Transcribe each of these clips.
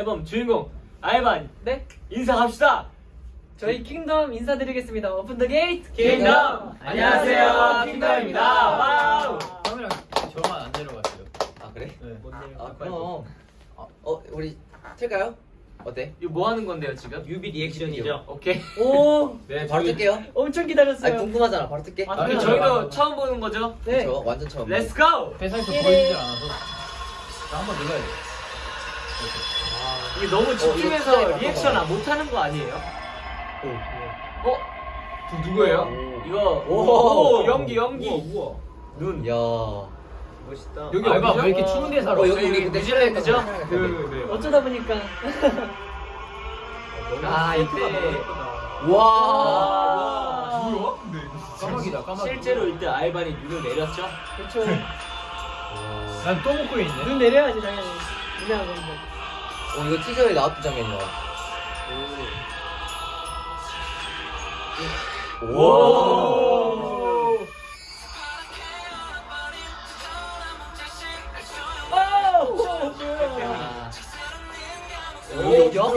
앨범 주인공 아이반 네? 인사합시다. 저희 킹덤 인사드리겠습니다. Open the gate. 킹덤! 안녕하세요, 킹덤입니다. Wow! 카메라 저만 안 내려갔어요. 아 그래? 네. 아 그럼 어 우리 틀까요? 어때? 이거 뭐 하는 건데요 지금? 뮤비 리액션이죠. 오케이. 오, 네, 바로 틀게요. 엄청 아 기다렸어요. 궁금하잖아. 바로 틀게. 아, 아, 네. 저희도 처음 보는 거죠? 네. 저 완전 처음. Let's go! 회사에서 예. 보여주질 않아서 한번 눌러야 돼. 이게 너무 진짜 집중해서 이거 리액션. 안 못하는 거 아니에요? 오. 어? 두- 누구예요? 오. 이거 오. 오, 연기 연기 우와. 눈 야. 멋있다 여기 알바 왜 이렇게 추운 데 살아? 어, 여기 우리 그때 뉴질랜드죠? 네. 어쩌다 보니까 아 이때 와. 와. 뭐야? 까마귀다 까마귀. 실제로 이때 알반이 눈을 내렸죠? 그렇죠. 난 또 먹고 있네. 눈 내려야지 당연히. 유명한 건데. 어 이거 티저에 나왔던 장면이야. 오. 오, 뭐야? 오, 여기야? 와,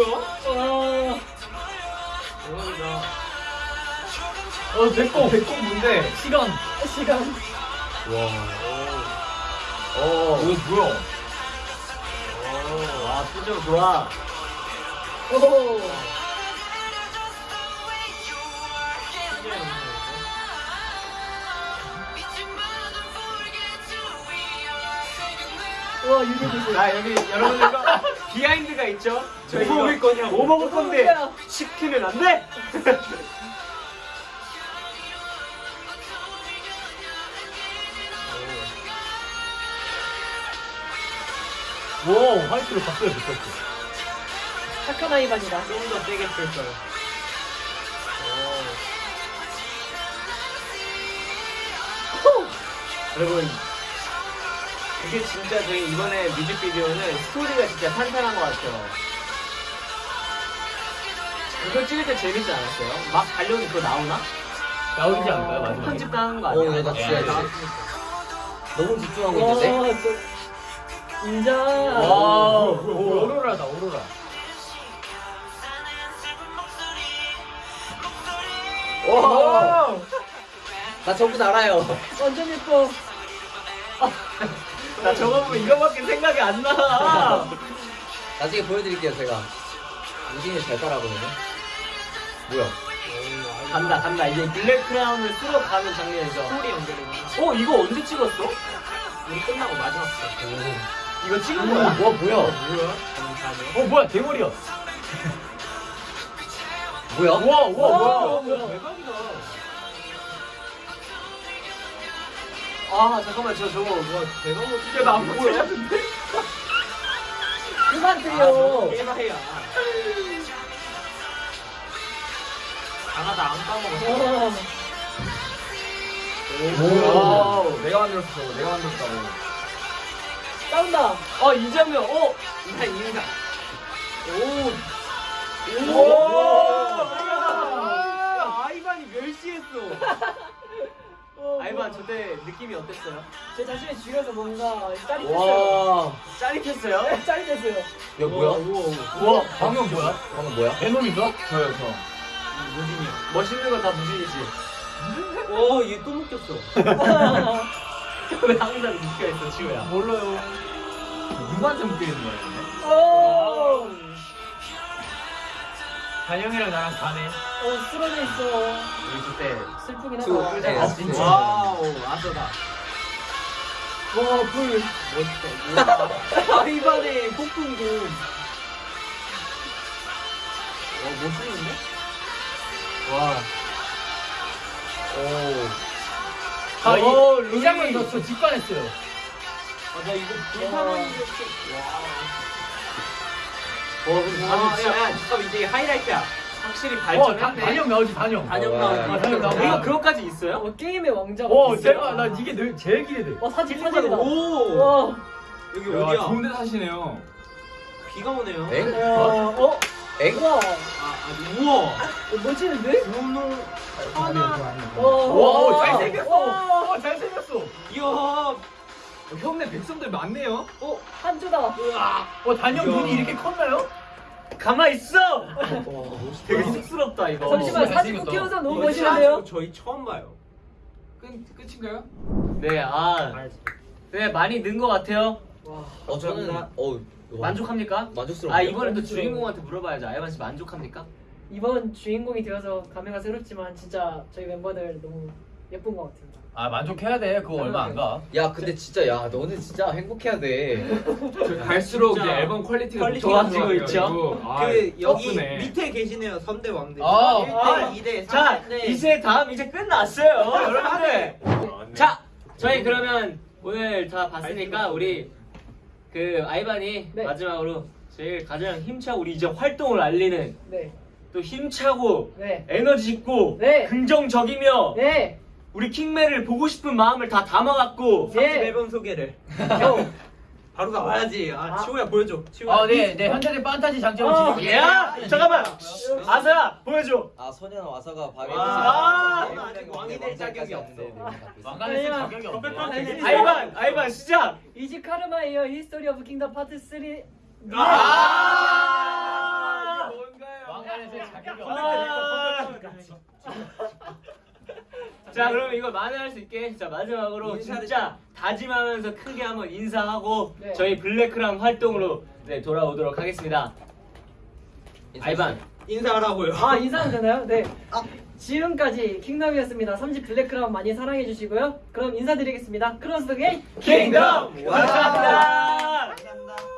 어 배꼽 배꼽 뭔데? 시간. 시간. 와. 오. 이거 뭐야? 오, 와 표정 좋아. 오. 와, 유리도 자 여기 여러분들과 비하인드가 있죠? 저희 뭐 먹을 거냐? 뭐 먹을 건데? 시키면 안 돼. 와 화이트로 바꿔야 됐었어. 착한 아이반이다. 좀 더 세게 풀 거예요. 여러분 이게 진짜 저희 이번에 뮤직비디오는 스토리가 진짜 탄탄한 것 같아요. 이거 찍을 때 재밌지 않았어요? 막 달려오니 그거 나오나? 나오지 않을까요 마지막에? 편집 당한 거 어, 아니야? 이거 나 진짜 네, 나왔으니까. 너무 집중하고 와, 있는데. 저- 인정. 와. 오, 오로라다 오로라. 와. 나 전부 다 알아요. 완전 예뻐. 나 저거 보면 이거밖에 생각이 안 나. 나중에 보여드릴게요 제가. 우진이 잘 따라하거든요. 뭐야? 간다 간다 이제 블랙 크라운을 쓸어 가는 장면이죠. 소리 연결이. 어 이거 언제 찍었어? 우리 끝나고 마지막 때. 이거 찍은 거야? 와 뭐야? 어 뭐야 대머리야. 뭐야? 우와 우와 와, 뭐야? 뭐야? 대박이다. 아 잠깐만 저 저거 뭐 대박 못 찍게 나안 보여? 그만 아, 들려. 게임이야. 아나 안 까먹었어. 와. 오. 내가 만들었어 내가 만들었다고. 싸운다. 어이 장면 어 인사 인사. 오. 오. 야, 아이반이 멸시했어. 어, 아이반 저 때 느낌이 어땠어요? 제 자신을 죽여서 뭔가 짜릿했어요. 와. 짜릿했어요? 네, 짜릿했어요. 야 뭐야? 우와 방금 뭐야? 방금 뭐야? 베놈인가? 저요 저. 무진이요. 멋있는 건 다 무진이지. 어, 얘또 묶였어. 왜 항상 묶여 있어, 지호야? 몰라요. 누구한테 묶여 있는 거야 근데? 오. 단영이랑 나랑 가네. 어, 쓰러져 있어. 우리 그때 슬프긴 두, 하다. 네, 아, 진짜. 와우, 아서다. 와, 불. 멋있다. 아이반의 폭풍금. 와, 멋있는데? 와. 오. 아, 오, 이, 이 장면 저저 직관했어요. 아, 나 이거 불타는 이렇게. 와. 와, 근데 와, 아, 야, 야, 잠깐 이제 하이라이트야. 확실히 어, 다, 발전했네. 단영 나오지 단영. 단영 와. 나오지. 아, 단영 나오지. 이거 그거까지 있어요? 어, 게임의 왕자. 어, 제가 나 이게 늘 제일 기대돼. 와, 사진 사진이다. 오. 와. 여기 야, 어디야? 좋은 데 사시네요. 비가 오네요. 엥? 야, 어? 엥? 우와. 아, 아, 우와. 어, 멋지는데? 오늘 하나. 와, 와, 잘생겼어. 와. 어, 잘생겼어. 이야. 형네 백성들 많네요. 오, 한조다. 어 단영 눈이 이렇게 컸나요? 가만 있어. 와, 되게 쑥스럽다 이거. 잠시만 어, 사진 꼭. 키워서 너무 멋있는데요. 저희 처음 봐요. 끝 끝인가요? 네, 아, 네 많이 는 것 같아요. 어 저는 어 만족합니까? 만족스러워. 아 이번엔 또 만족스러워요. 주인공한테 물어봐야죠. 아이반 씨 만족합니까? 이번 주인공이 되어서 감회가 새롭지만 진짜 저희 멤버들 너무 예쁜 것 같습니다. 아 만족해야 돼. 그거 얼마 안 가. 야 근데 진짜 야 너는 진짜 행복해야 돼. 갈수록 이제 앨범 퀄리티가 퀄리티가 좋아지고 있죠. 아, 그 여기 덕분에. 밑에 계시네요 3대 왕들 아, 1대 아, 2대 자, 3대 이제 다음 이제 끝났어요, 여러분들. 자, 저희 그러면 오늘 다 봤으니까 우리 그 아이반이 네. 마지막으로 제일 가장 힘차고 우리 이제 활동을 알리는 네, 또 힘차고 네, 에너지 있고 네. 긍정적이며 네, 우리 킹매를 보고 싶은 마음을 다 담아갖고 삼집 네. 앨범 소개를 요. 바로 나와야지 아, 아. 치호야 보여줘 치호야 어, 네, 네 현재는 판타지 장점을 어. 지니고 야 잠깐만 아서야 보여줘 아 소년 와서가 방해. 아, 너는 아직 왕이 될 자격이 없어. 쓸 아니야. 자격이 없네. 아이반 아이반 시작 이지 카르마이어 히스토리 오브 킹덤 파트 3. 아 왕관에 쓸 자격이 아. 없네. 자 그러면 이걸 만회할 수 있게 자 마지막으로 진짜 다짐하면서 크게 한번 인사하고 네. 저희 Black Crown 활동으로 네 돌아오도록 하겠습니다 아이반 인사하라고요 아 인사하면 되나요? 네. 지금까지 킹덤이었습니다. 3집 Black Crown 많이 사랑해 주시고요. 그럼 인사드리겠습니다. Close the gate 킹덤 감사합니다 감사합니다